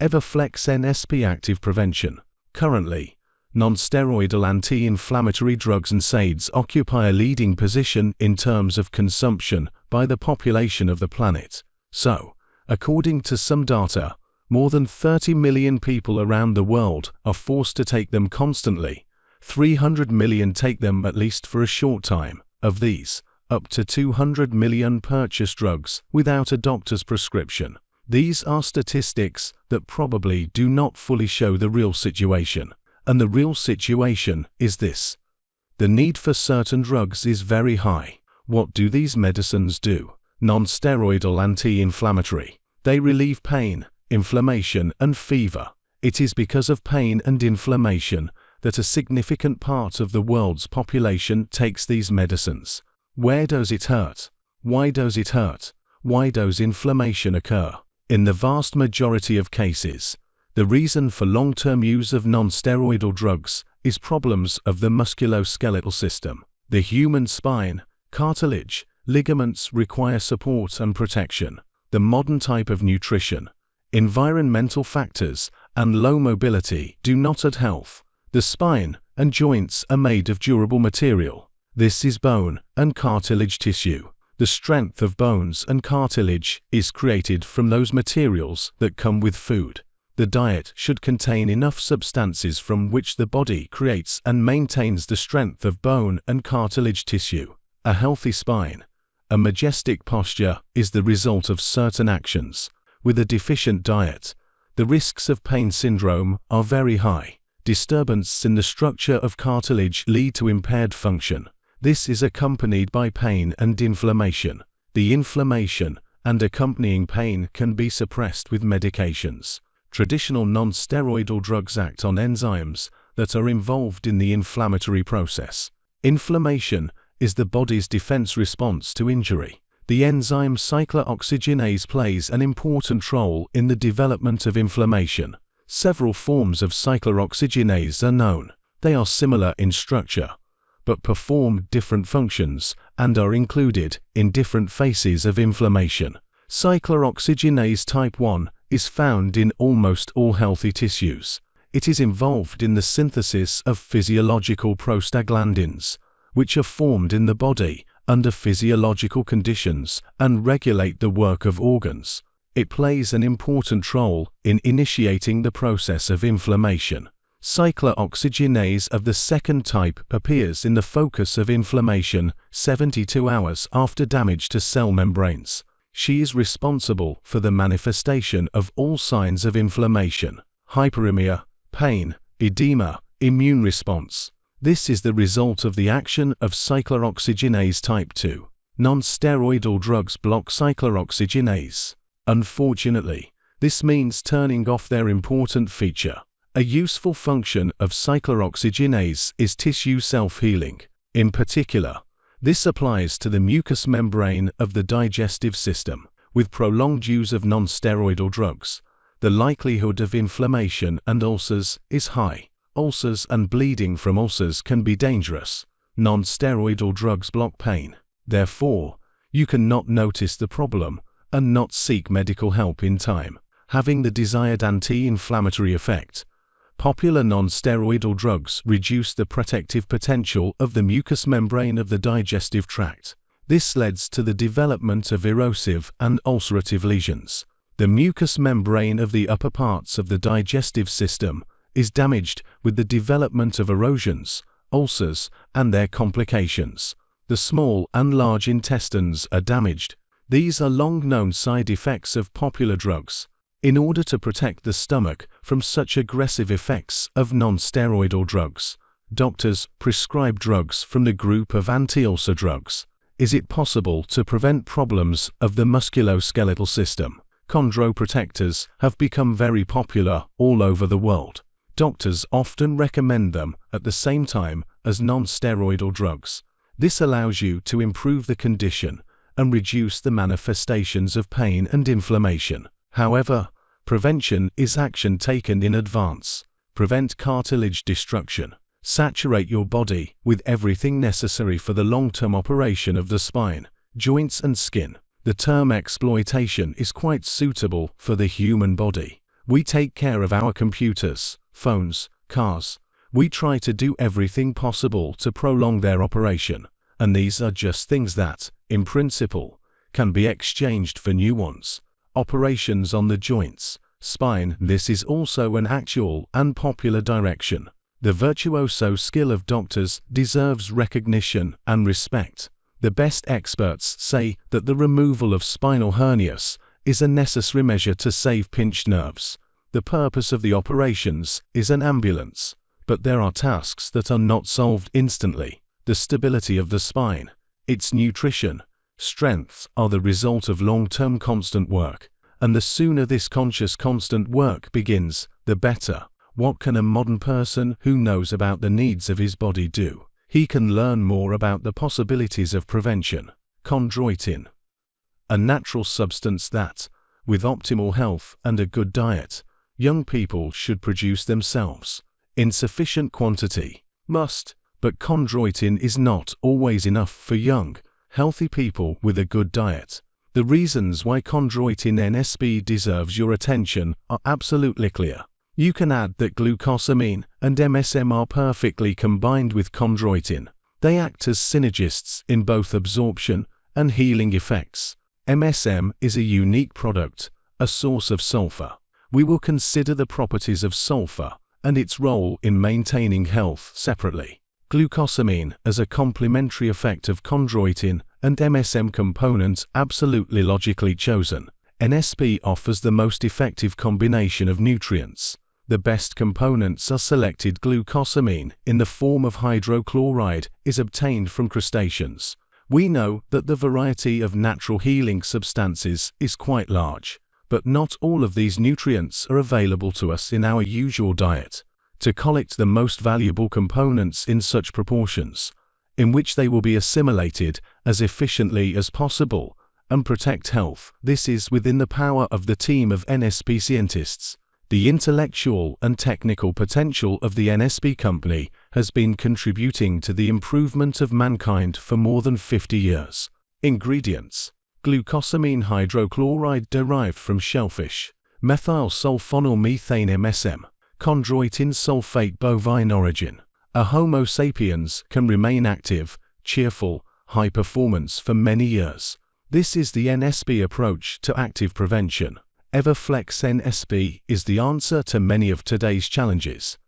Everflex NSP Active Prevention. Currently, non-steroidal anti-inflammatory drugs and NSAIDs occupy a leading position in terms of consumption by the population of the planet. So, according to some data, more than 30 million people around the world are forced to take them constantly. 300 million take them at least for a short time. Of these, up to 200 million purchase drugs without a doctor's prescription. These are statistics that probably do not fully show the real situation. And the real situation is this. The need for certain drugs is very high. What do these medicines do? Non-steroidal anti-inflammatory. They relieve pain, inflammation and fever. It is because of pain and inflammation that a significant part of the world's population takes these medicines. Where does it hurt? Why does it hurt? Why does inflammation occur? In the vast majority of cases, the reason for long-term use of non-steroidal drugs is problems of the musculoskeletal system. The human spine, cartilage, ligaments require support and protection. The modern type of nutrition, environmental factors, and low mobility do not add health. The spine and joints are made of durable material. This is bone and cartilage tissue. The strength of bones and cartilage is created from those materials that come with food. The diet should contain enough substances from which the body creates and maintains the strength of bone and cartilage tissue. A healthy spine, a majestic posture is the result of certain actions. With a deficient diet, the risks of pain syndrome are very high. Disturbance in the structure of cartilage lead to impaired function. This is accompanied by pain and inflammation. The inflammation and accompanying pain can be suppressed with medications. Traditional non-steroidal drugs act on enzymes that are involved in the inflammatory process. Inflammation is the body's defense response to injury. The enzyme cyclooxygenase plays an important role in the development of inflammation. Several forms of cyclooxygenase are known. They are similar in structure, but perform different functions and are included in different phases of inflammation. Cyclooxygenase type 1 is found in almost all healthy tissues. It is involved in the synthesis of physiological prostaglandins, which are formed in the body under physiological conditions and regulate the work of organs. It plays an important role in initiating the process of inflammation. Cyclooxygenase of the second type appears in the focus of inflammation 72 hours after damage to cell membranes. She is responsible for the manifestation of all signs of inflammation, hyperemia, pain, edema, immune response, this is the result of the action of cyclooxygenase type 2. Non-steroidal drugs block cyclooxygenase. Unfortunately, this means turning off their important feature. A useful function of cyclooxygenase is tissue self-healing. In particular, this applies to the mucous membrane of the digestive system. With prolonged use of non-steroidal drugs, the likelihood of inflammation and ulcers is high. Ulcers and bleeding from ulcers can be dangerous. Non-steroidal drugs block pain. Therefore, you cannot notice the problem and not seek medical help in time, having the desired anti-inflammatory effect. Popular non-steroidal drugs reduce the protective potential of the mucous membrane of the digestive tract. This leads to the development of erosive and ulcerative lesions. The mucous membrane of the upper parts of the digestive system is damaged with the development of erosions, ulcers, and their complications. The small and large intestines are damaged. These are long-known side effects of popular drugs. In order to protect the stomach from such aggressive effects of non-steroidal drugs, doctors prescribe drugs from the group of anti-ulcer drugs. Is it possible to prevent problems of the musculoskeletal system? Chondroprotectors have become very popular all over the world. Doctors often recommend them at the same time as non-steroidal drugs. This allows you to improve the condition and reduce the manifestations of pain and inflammation. However, prevention is action taken in advance. Prevent cartilage destruction. Saturate your body with everything necessary for the long-term operation of the spine, joints and skin. The term exploitation is quite suitable for the human body. We take care of our computers, phones, cars. We try to do everything possible to prolong their operation, and these are just things that, in principle, can be exchanged for new ones. Operations on the joints, spine. This is also an actual and popular direction. The virtuoso skill of doctors deserves recognition and respect. The best experts say that the removal of spinal hernias is a necessary measure to save pinched nerves. The purpose of the operations is an ambulance, but there are tasks that are not solved instantly. The stability of the spine, its nutrition, strength are the result of long-term constant work, and the sooner this conscious constant work begins, the better. What can a modern person who knows about the needs of his body do? He can learn more about the possibilities of prevention. Chondroitin. A natural substance that, with optimal health and a good diet, young people should produce themselves. In sufficient quantity. Must. But chondroitin is not always enough for young, healthy people with a good diet. The reasons why chondroitin NSP deserves your attention are absolutely clear. You can add that glucosamine and MSM are perfectly combined with chondroitin. They act as synergists in both absorption and healing effects. MSM is a unique product, a source of sulfur. We will consider the properties of sulfur and its role in maintaining health separately. Glucosamine as a complementary effect of chondroitin and MSM components absolutely logically chosen. NSP offers the most effective combination of nutrients the best components are selected glucosamine in the form of hydrochloride is obtained from crustaceans. We know that the variety of natural healing substances is quite large, but not all of these nutrients are available to us in our usual diet. To collect the most valuable components in such proportions, in which they will be assimilated as efficiently as possible, and protect health, this is within the power of the team of NSP scientists. The intellectual and technical potential of the NSP company has been contributing to the improvement of mankind for more than 50 years. Ingredients Glucosamine hydrochloride derived from shellfish, methyl sulfonyl methane MSM, chondroitin sulfate bovine origin. A Homo sapiens can remain active, cheerful, high performance for many years. This is the NSP approach to active prevention. Everflex NSP is the answer to many of today's challenges.